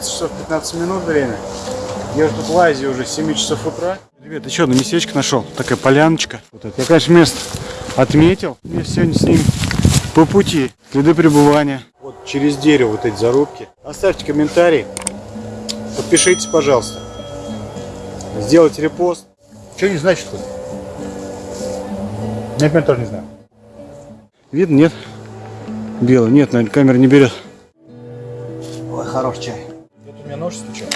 12 часов 15 минут время. Я уже тут лазю уже с 7 часов утра. Ребят, еще одно местечко нашел. Такая поляночка. Вот это. Я, конечно, место отметил. Я сегодня с ним по пути. Следы пребывания. Вот через дерево вот эти зарубки. Оставьте комментарий. Подпишитесь, пожалуйста. Сделайте репост. Что не значит тут? Я, например, тоже не знаю. Видно, нет? Белый. Нет, наверное, камера не берет. Ой, хорош чай. Вот у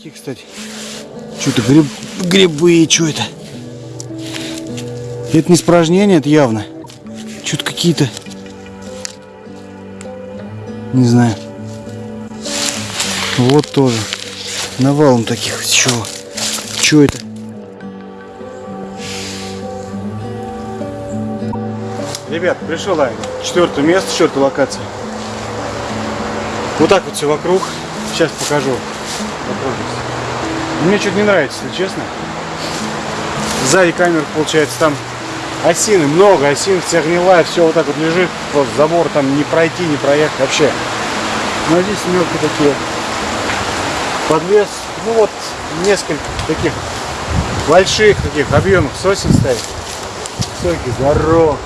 Вот такие, кстати. Что-то гриб... грибы, что это? Это не испражнение, это явно. Что-то какие-то... Не знаю. Вот тоже. Навалом таких. Чего? Что это? Ребят, пришел я. Четвертое место, четвертая локация. Вот так вот все вокруг. Сейчас покажу. Окружность. Мне что-то не нравится, если честно. Сзади камер, получается, там осины, много осин, вся гнилая, все вот так вот лежит. Просто забор там не пройти, не проехать вообще. Но здесь мелкие такие. Подвес, ну вот несколько таких больших таких объемных сосен стоит. Высокий, здоров.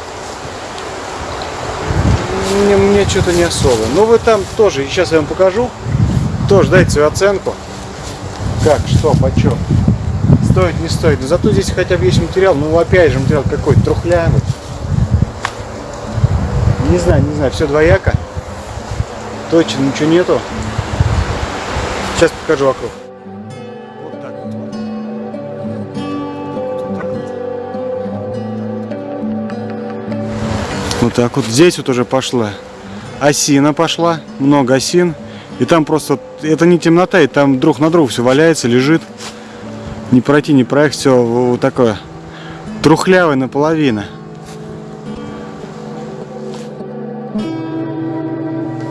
Мне, мне что-то не особо. Ну вы там тоже, сейчас я вам покажу. Тоже дайте свою оценку. Как, что, почем. Стоит, не стоит. Но зато здесь хотя бы есть материал. Ну опять же материал какой-то трухлявый. Не знаю, не знаю, все двояко. Точно ничего нету. Сейчас покажу вокруг. Вот так вот. Здесь вот уже пошла осина пошла, много осин. И там просто, это не темнота, и там друг на друга все валяется, лежит. Не пройти, не проехать, все вот такое трухлявое наполовину.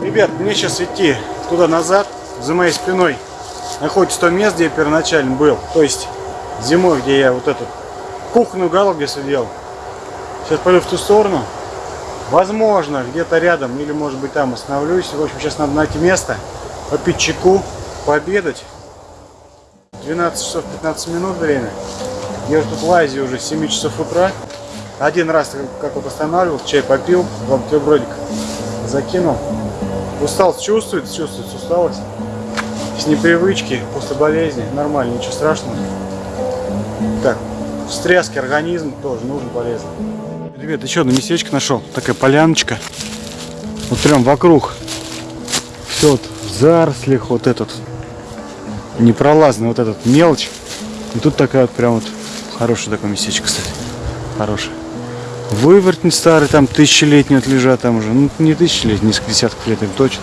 Ребят, мне сейчас идти туда назад, за моей спиной находится то место, где я первоначально был. То есть зимой, где я вот этот кухонный уголок, где сидел. Сейчас пойду в ту сторону. Возможно, где-то рядом, или может быть там остановлюсь. В общем, сейчас надо найти место, попить чайку, пообедать. 12 часов 15 минут время. Я уже тут лазю уже с 7 часов утра. Один раз как вот останавливался, чай попил, вам бутербродик закинул. Усталость чувствуется, чувствуется усталость. С непривычки, после болезни, нормально, ничего страшного. Так, встряски организм тоже нужен, полезно. Ребят, еще одно местечко нашел. Такая поляночка. Вот прям вокруг. Вот в зарослях вот этот. Непролазный вот этот мелочь. И тут такая вот прям вот хорошее такое местечко, кстати. Хорошее. Вывертень старый, там тысячелетний вот лежат там уже. Ну, не тысячелетний, несколько десятков лет им точно.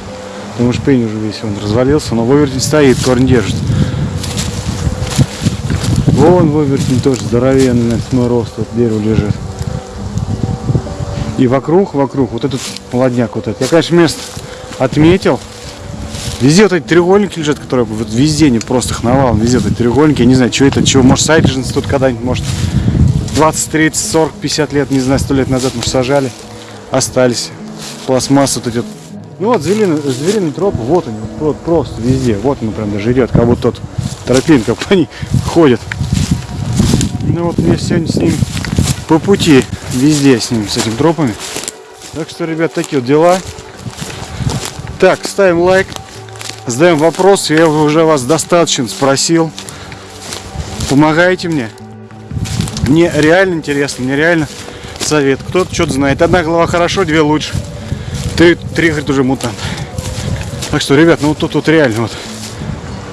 Потому что пень уже весь он развалился, но вывертень стоит, корень держит. Вон вывертень тоже здоровенный, на рост, вот дерево лежит. И вокруг, вокруг, вот этот молодняк вот этот. Я, конечно, место отметил. Везде вот эти треугольники лежат, которые вот везде не просто их. Везде вот эти треугольники. Я не знаю, что это, чего. Может, саженцы тут когда-нибудь, может, 20, 30, 40, 50 лет, не знаю, 100 лет назад, может, сажали. Остались. Пластмасса тут идет. Ну вот, звериный, звериный троп, вот они, вот просто везде. Вот он прям даже идет, как будто тот тропинка, по ней ходит. Ну вот мне сегодня с ним по пути везде с ним, с этими тропами. Так что, ребят, такие вот дела. Так, ставим лайк, задаем вопрос. Я уже вас достаточно спросил. Помогайте мне. Мне реально интересно, мне реально совет. Кто-то что-то знает. Одна голова хорошо, две лучше. Три, три говорит, уже мутант. Так что, ребят, ну вот тут вот реально вот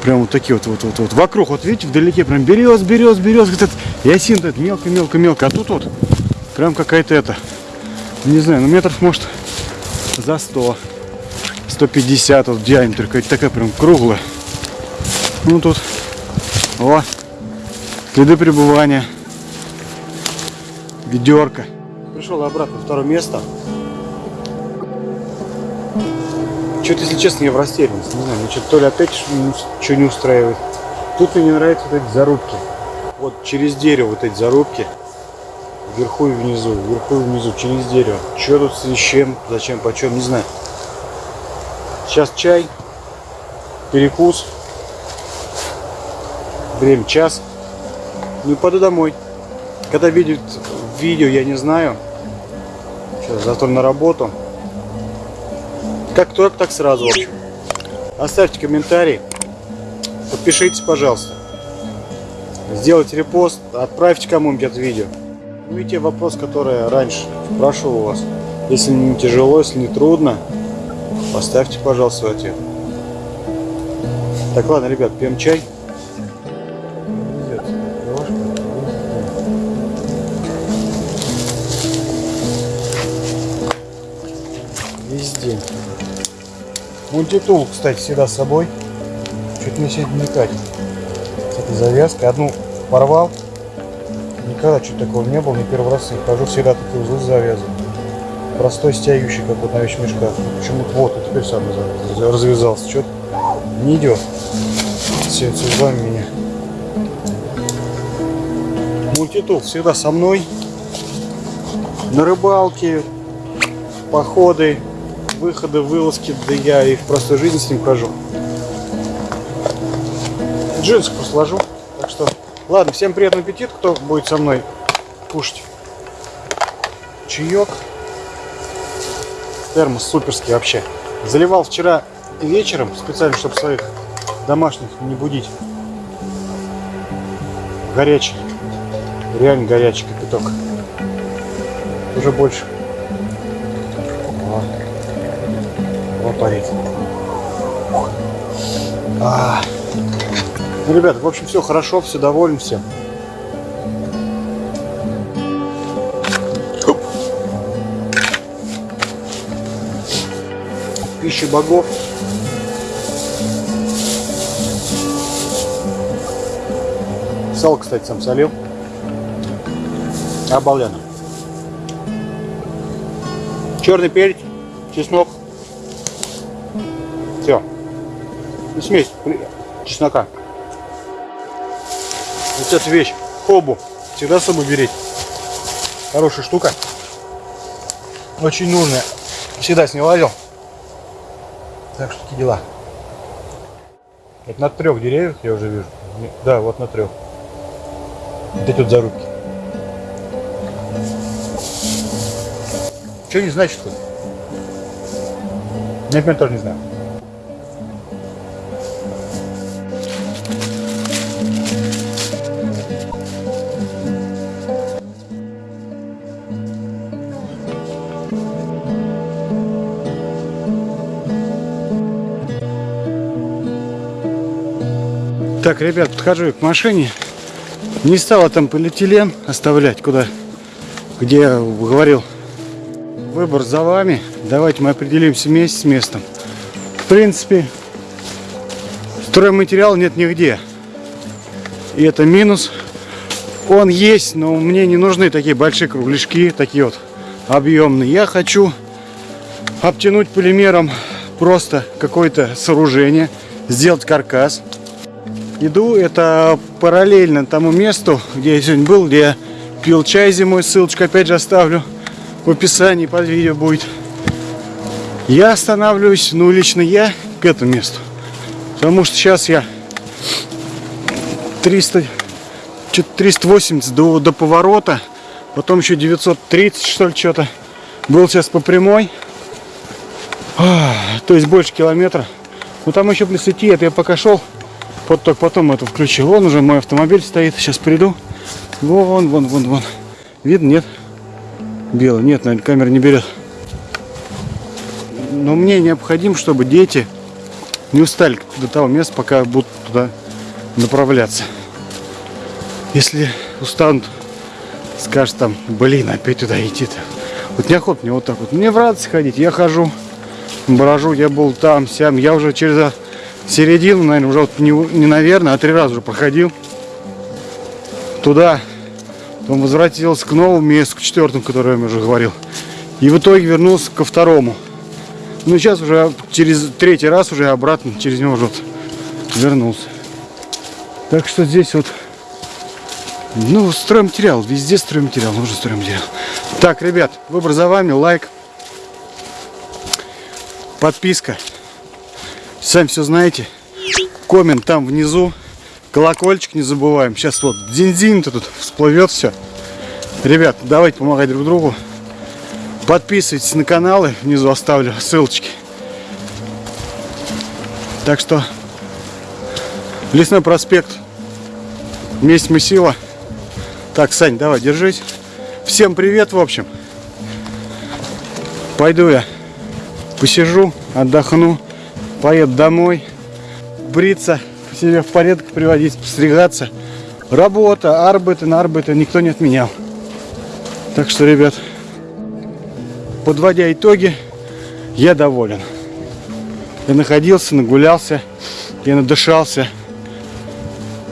прям вот такие вот, вот, вот, вот. Вокруг, вот видите, вдалеке прям берез, берез, берез, этот ясин этот мелко, мелко, мелко. А тут вот прям какая-то это, не знаю, ну метров может за 100, 150 вот диаметр, какая-то такая прям круглая. Ну тут, о, следы пребывания, ведерко. Пришел обратно второе место. Что-то, если честно, я в растерянности. Не знаю, что-то то ли опять что не устраивает. Тут мне не нравятся вот эти зарубки. Вот через дерево вот эти зарубки. Вверху и внизу, вверху и внизу, через дерево. Что тут с чем, зачем, почем, не знаю. Сейчас чай, перекус. Время час. Ну и пойду домой. Когда видят видео, я не знаю. Сейчас завтра на работу. Как только, так сразу, в общем. Оставьте комментарий. Подпишитесь, пожалуйста. Сделайте репост, отправьте кому-нибудь это видео. Ну и те вопрос, который я раньше спрашивал у вас. Если не тяжело, если не трудно, поставьте, пожалуйста, свой ответ. Так, ладно, ребят, пьем чай. Везде. Мультитул, кстати, всегда с собой. Чуть мне сегодня не катит. С этой завязкой. Одну порвал. Никогда чуть такого не было, не первый раз хожу, всегда такие узлы завязаны. Простой стягивающий, как вот на вещмешках. Почему-то вот, и теперь сам развязался. Что-то не идет. С узлами меня. Мультитул всегда со мной. На рыбалке, походы, выходы, вылазки, да я и в простой жизни с ним хожу. Джинсы просто ложу. Так что, ладно, всем приятного аппетита, кто будет со мной кушать. Чаек. Термос суперский вообще. Заливал вчера вечером, специально, чтобы своих домашних не будить. Горячий. Реально горячий кипяток. Уже больше парить. А. Ну, ребят, в общем, все хорошо, все доволен всем. Пища богов. Сало, кстати, сам солил. Обалденно. Черный перец, чеснок, все. И смесь чеснока. Вот эта вещь, хобу, всегда с собой берите. Хорошая штука. Очень нужная. Всегда с ней лазил. Так что такие дела. Это на трех деревьях я уже вижу. Да, вот на трех. Вот эти вот зарубки. Что не значит тут? Я, например, тоже не знаю. Так, ребят, подхожу к машине. Не стала там полиэтилен оставлять, куда, где я говорил. Выбор за вами. Давайте мы определимся вместе с местом. В принципе, стройматериал нет нигде. И это минус. Он есть, но мне не нужны такие большие кругляшки, такие вот объемные. Я хочу обтянуть полимером просто какое-то сооружение, сделать каркас иду. Это параллельно тому месту, где я сегодня был, где я пил чай зимой. Ссылочку опять же оставлю в описании под видео будет. Я останавливаюсь, ну лично я, к этому месту. Потому что сейчас я 300, 380 до, до поворота. Потом еще 930 что ли что-то. Был сейчас по прямой. А, то есть больше километра. Ну там еще плюс идти, это я пока шел. Вот только потом это включил. Вон уже мой автомобиль стоит. Сейчас приду. Вон, вон, вон, вон. Видно, нет? Белый. Нет, наверное, камера не берет. но мне необходимо, чтобы дети не устали до того места, пока будут туда направляться. Если устанут, скажут там, блин, опять туда идти-то. Вот неохота мне вот так вот. Мне в радость ходить, я хожу, брожу, я был там, сям, я уже через середину, наверное, уже вот не, не наверное, а три раза уже проходил туда, потом возвратился к новому месту, к четвертому, которое я уже говорил. И в итоге вернулся ко второму. Ну, сейчас уже через третий раз уже обратно через него уже вот вернулся. Так что здесь вот, ну, стройматериал, везде стройматериал, нужен стройматериал. Так, ребят, выбор за вами, лайк, подписка. Сами все знаете. Коммент там внизу. Колокольчик не забываем. Сейчас вот динь-динь-то тут всплывет все. Ребят, давайте помогать друг другу. Подписывайтесь на каналы. Внизу оставлю ссылочки. Так что Лесной проспект. Месть мы сила. Так, Сань, давай, держись. Всем привет, в общем. Пойду я посижу, отдохну, поеду домой, бриться, себе в порядок приводить, постригаться. Работа, арбиты, на арбиты никто не отменял. Так что, ребят, подводя итоги, я доволен. Я находился, нагулялся, я надышался.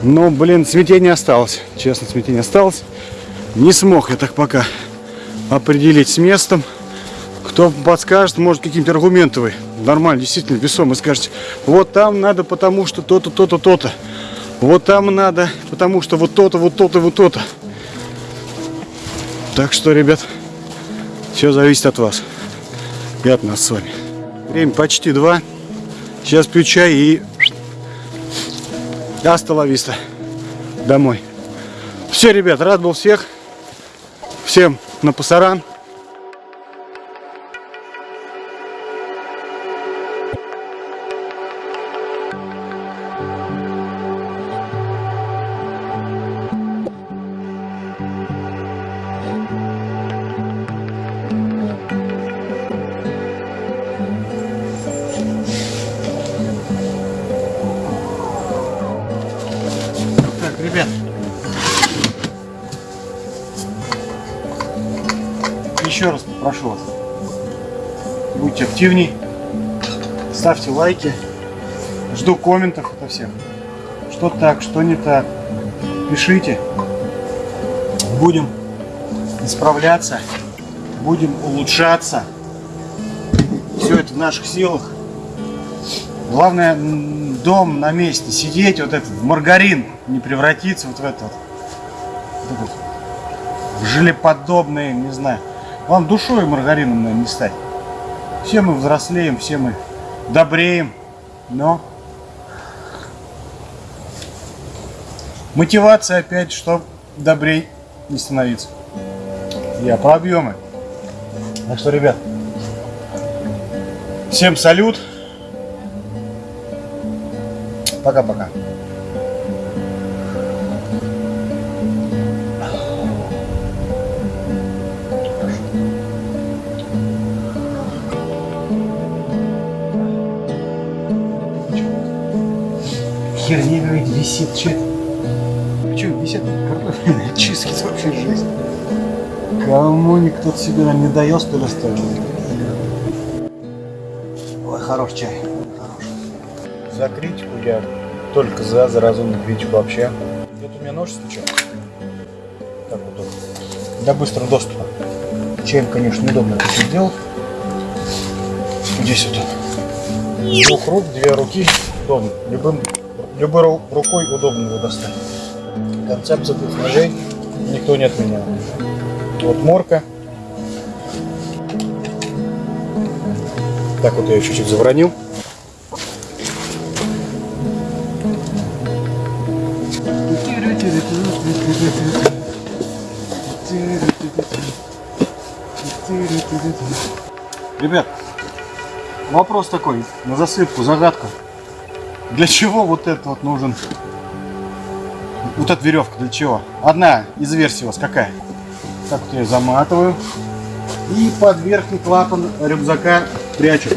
Но, блин, смятение осталось. Честно, смятение осталось. Не смог я так пока определить с местом. Кто подскажет, может, каким-то аргументом вы нормально, действительно, весомый скажете, вот там надо потому что то-то, то-то, то-то. Вот там надо, потому что вот то-то, вот то-то, вот то-то. Так что, ребят, все зависит от вас и от нас с вами. Время почти два. Сейчас пью чай и Асталависта. Домой. Все, ребят, рад был всех. Всем на пасаран. Попрошу вас. Будьте активней. Ставьте лайки. Жду комментов от всех. Что так, что не так. Пишите. Будем исправляться. Будем улучшаться. Все это в наших силах. Главное, дом на месте, сидеть, вот этот, маргарин не превратиться вот в этот, вот в желеподобный, не знаю. Вам душой маргарином, наверное, не стать. Все мы взрослеем, все мы добреем, но мотивация опять, что добрей не становиться. Я про объемы. Так что, ребят, всем салют. Пока-пока. Херня говорит, висит, что это? Висит картофельные чистки, это вообще жизнь. Кому никто сюда не дает, что ли, оставил? Ой, хорош чай. Хорош. За критику я только за, за разумную критику вообще. Где-то у меня нож стучал. Так вот. Для быстрого доступа. Чаем, конечно, неудобно это все делать. Здесь вот. Двух рук, две руки. Удобно. Любым, любой ру- рукой удобно его достать. Концепция двух ножей никто не отменял. Вот морка. Так вот я ее чуть-чуть завронил. Ребят, вопрос такой, на засыпку, загадка. Для чего вот это вот нужен? Вот эта веревка для чего? Одна из версий у вас какая? Так вот я ее заматываю. И под верхний клапан рюкзака прячу.